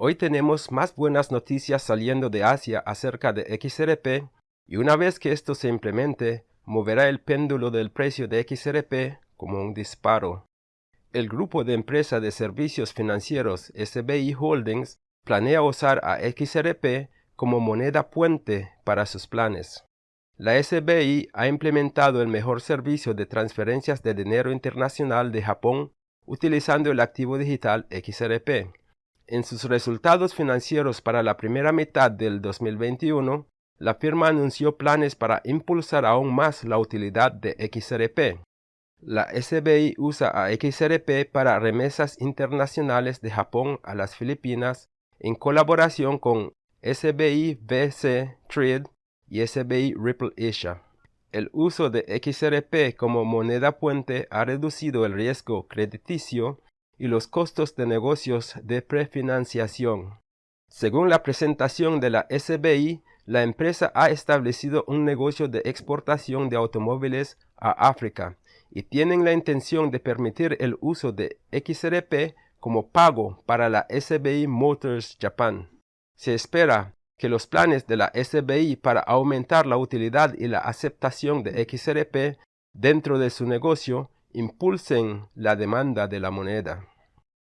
Hoy tenemos más buenas noticias saliendo de Asia acerca de XRP y una vez que esto se implemente, moverá el péndulo del precio de XRP como un disparo. El grupo de empresa de servicios financieros SBI Holdings planea usar a XRP como moneda puente para sus planes. La SBI ha implementado el mejor servicio de transferencias de dinero internacional de Japón utilizando el activo digital XRP. En sus resultados financieros para la primera mitad del 2021, la firma anunció planes para impulsar aún más la utilidad de XRP. La SBI usa a XRP para remesas internacionales de Japón a las Filipinas en colaboración con SBI BC Trade y SBI Ripple Asia. El uso de XRP como moneda puente ha reducido el riesgo crediticio y los costos de negocios de prefinanciación. Según la presentación de la SBI, la empresa ha establecido un negocio de exportación de automóviles a África y tienen la intención de permitir el uso de XRP como pago para la SBI Motors Japan. Se espera que los planes de la SBI para aumentar la utilidad y la aceptación de XRP dentro de su negocio impulsen la demanda de la moneda.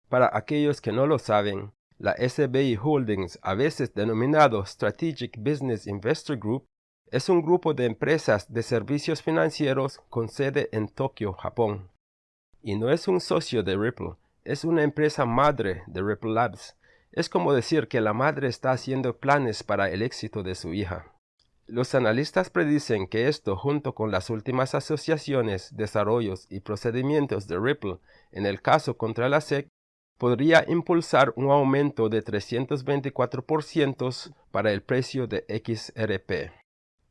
Para aquellos que no lo saben, la SBI Holdings, a veces denominado Strategic Business Investor Group, es un grupo de empresas de servicios financieros con sede en Tokio, Japón. Y no es un socio de Ripple, es una empresa madre de Ripple Labs. Es como decir que la madre está haciendo planes para el éxito de su hija. Los analistas predicen que esto, junto con las últimas asociaciones, desarrollos y procedimientos de Ripple en el caso contra la SEC, podría impulsar un aumento de 324% para el precio de XRP.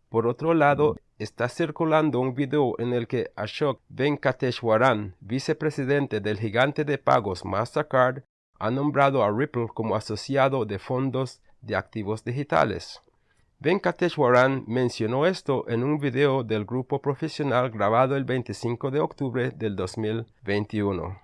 Por otro lado, está circulando un video en el que Ashok Venkateshwaran, vicepresidente del gigante de pagos Mastercard, ha nombrado a Ripple como asociado de fondos de activos digitales. Venkateshwaran mencionó esto en un video del grupo profesional grabado el 25 de octubre del 2021.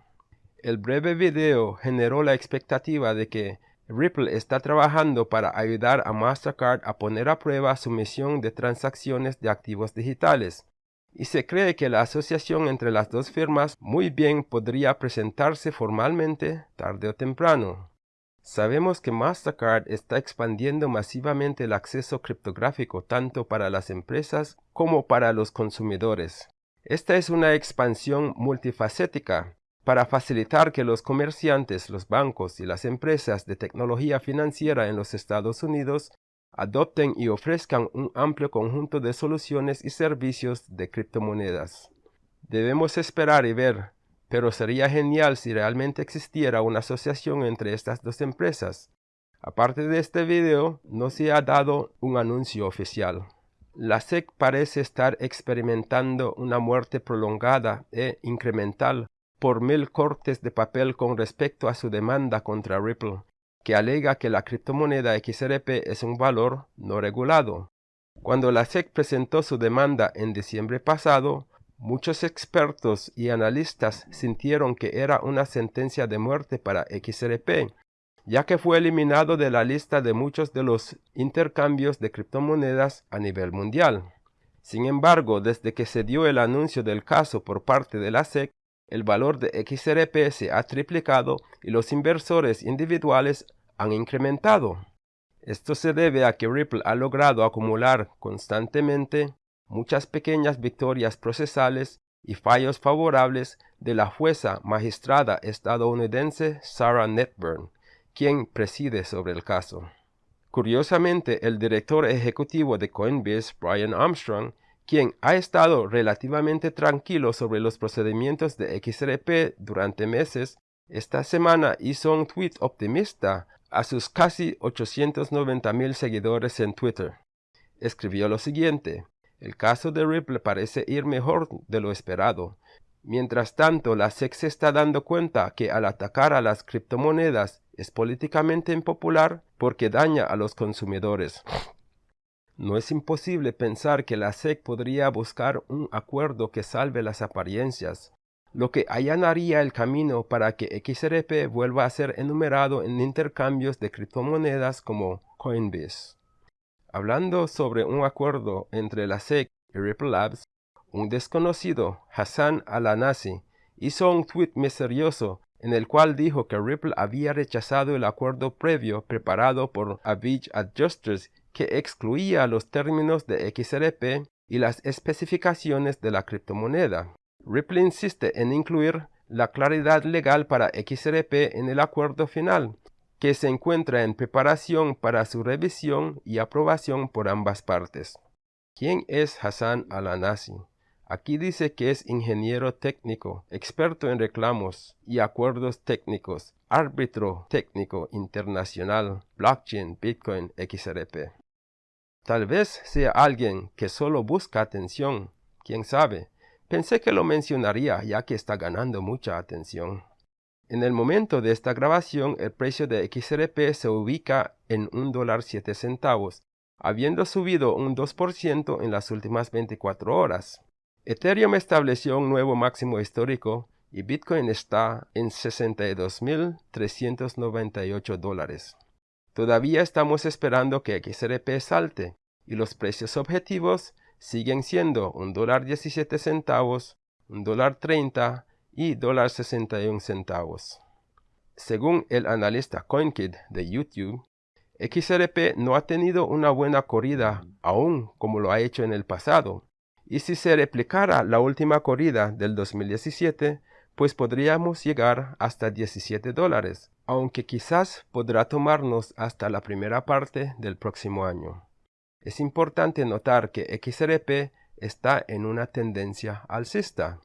El breve video generó la expectativa de que Ripple está trabajando para ayudar a Mastercard a poner a prueba su misión de transacciones de activos digitales, y se cree que la asociación entre las dos firmas muy bien podría presentarse formalmente tarde o temprano. Sabemos que Mastercard está expandiendo masivamente el acceso criptográfico tanto para las empresas como para los consumidores. Esta es una expansión multifacética para facilitar que los comerciantes, los bancos y las empresas de tecnología financiera en los Estados Unidos adopten y ofrezcan un amplio conjunto de soluciones y servicios de criptomonedas. Debemos esperar y ver, pero sería genial si realmente existiera una asociación entre estas dos empresas. Aparte de este video, no se ha dado un anuncio oficial. La SEC parece estar experimentando una muerte prolongada e incremental por mil cortes de papel con respecto a su demanda contra Ripple, que alega que la criptomoneda XRP es un valor no regulado. Cuando la SEC presentó su demanda en diciembre pasado, muchos expertos y analistas sintieron que era una sentencia de muerte para XRP, ya que fue eliminado de la lista de muchos de los intercambios de criptomonedas a nivel mundial. Sin embargo, desde que se dio el anuncio del caso por parte de la SEC, el valor de XRP se ha triplicado y los inversores individuales han incrementado. Esto se debe a que Ripple ha logrado acumular constantemente muchas pequeñas victorias procesales y fallos favorables de la jueza magistrada estadounidense Sarah Netburn, quien preside sobre el caso. Curiosamente, el director ejecutivo de Coinbase, Brian Armstrong, quien ha estado relativamente tranquilo sobre los procedimientos de XRP durante meses, esta semana hizo un tweet optimista a sus casi 890 mil seguidores en Twitter. Escribió lo siguiente, el caso de Ripple parece ir mejor de lo esperado. Mientras tanto, la SEC se está dando cuenta que al atacar a las criptomonedas es políticamente impopular porque daña a los consumidores. No es imposible pensar que la SEC podría buscar un acuerdo que salve las apariencias. lo que allanaría el camino para que XRP vuelva a ser enumerado en intercambios de criptomonedas como Coinbase. Hablando sobre un acuerdo entre la SEC y Ripple Labs, un desconocido, Hassan Alanasi, hizo un tweet misterioso en el cual dijo que Ripple había rechazado el acuerdo previo preparado por Average Adjusters que excluía los términos de XRP y las especificaciones de la criptomoneda. Ripple insiste en incluir la claridad legal para XRP en el acuerdo final, que se encuentra en preparación para su revisión y aprobación por ambas partes. ¿Quién es Hassan Alanasi? Aquí dice que es ingeniero técnico, experto en reclamos y acuerdos técnicos, árbitro técnico internacional, blockchain, Bitcoin, XRP. Tal vez sea alguien que solo busca atención, quién sabe. Pensé que lo mencionaría ya que está ganando mucha atención. En el momento de esta grabación, el precio de XRP se ubica en $1.07, habiendo subido un 2% en las últimas 24 horas. Ethereum estableció un nuevo máximo histórico y Bitcoin está en 62.398 dólares. Todavía estamos esperando que XRP salte y los precios objetivos siguen siendo $1.17, $1.30, y dólar 61 centavos. Según el analista CoinKid de YouTube, XRP no ha tenido una buena corrida aún como lo ha hecho en el pasado. Y si se replicara la última corrida del 2017, pues podríamos llegar hasta 17 dólares, aunque quizás podrá tomarnos hasta la primera parte del próximo año. Es importante notar que XRP está en una tendencia alcista.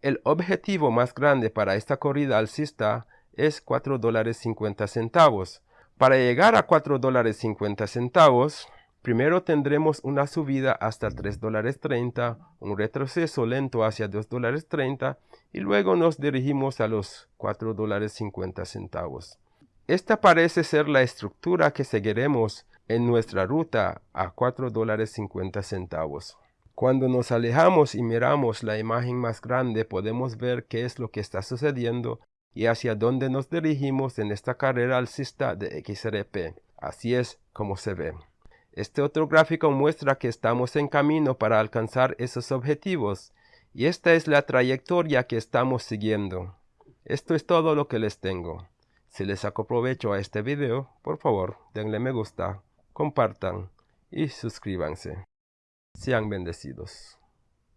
El objetivo más grande para esta corrida alcista es 4 dólares 50 centavos. Para llegar a 4 dólares 50 centavos, primero tendremos una subida hasta 3 dólares 30, un retroceso lento hacia 2 dólares 30 y luego nos dirigimos a los 4 dólares 50 centavos. Esta parece ser la estructura que seguiremos en nuestra ruta a 4 dólares 50 centavos. Cuando nos alejamos y miramos la imagen más grande podemos ver qué es lo que está sucediendo y hacia dónde nos dirigimos en esta carrera alcista de XRP. Así es como se ve. Este otro gráfico muestra que estamos en camino para alcanzar esos objetivos y esta es la trayectoria que estamos siguiendo. Esto es todo lo que les tengo. Si les saco provecho a este video, por favor denle me gusta, compartan y suscríbanse. Sean bendecidos.